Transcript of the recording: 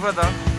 brother.